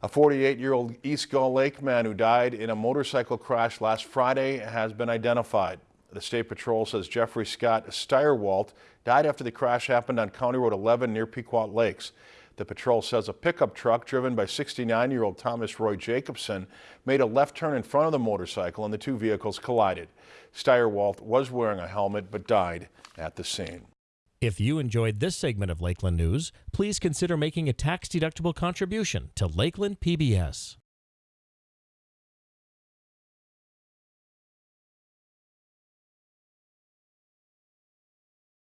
A 48-year-old East Gull Lake man who died in a motorcycle crash last Friday has been identified. The State Patrol says Jeffrey Scott Steyerwalt died after the crash happened on County Road 11 near Pequot Lakes. The patrol says a pickup truck driven by 69-year-old Thomas Roy Jacobson made a left turn in front of the motorcycle and the two vehicles collided. Steyerwalt was wearing a helmet but died at the scene. If you enjoyed this segment of Lakeland News, please consider making a tax-deductible contribution to Lakeland PBS.